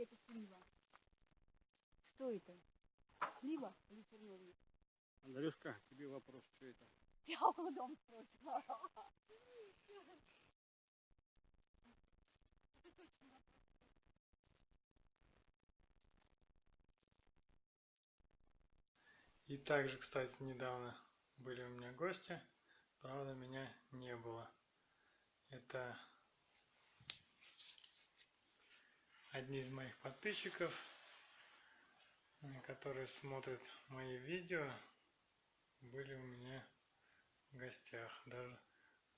или это слива? Что это? Слива или черновник? Андрюшка, тебе вопрос, что это? Я около дома спросила. И также, кстати, недавно были у меня гости, правда меня не было. Это одни из моих подписчиков, которые смотрят мои видео, были у меня в гостях. Даже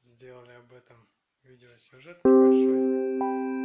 сделали об этом видеосюжет небольшой.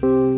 Thank you.